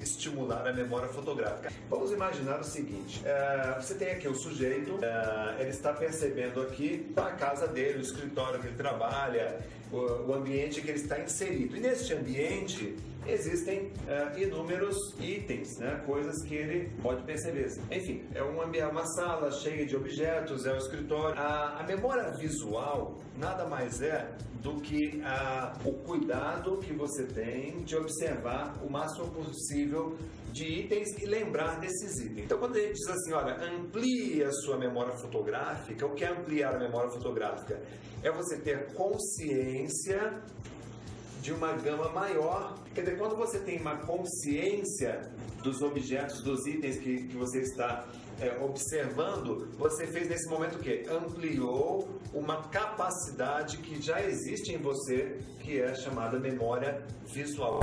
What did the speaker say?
estimular a memória fotográfica. Vamos imaginar o seguinte, é, você tem aqui o sujeito, é, ele está percebendo aqui a casa dele, o escritório que ele trabalha, o, o ambiente que ele está inserido. E neste ambiente existem é, inúmeros itens, né, coisas que ele pode perceber. Enfim, é um ambiente, uma sala cheia de objetos, é o escritório. A, a memória visual nada mais é do que a, o cuidado que você tem de observar o máximo possível de itens e lembrar desses itens. Então, quando gente diz assim, olha, amplie a sua memória fotográfica, o que é ampliar a memória fotográfica? É você ter consciência de uma gama maior. Quer dizer, quando você tem uma consciência dos objetos, dos itens que, que você está é, observando, você fez nesse momento o quê? Ampliou uma capacidade que já existe em você, que é chamada memória visual.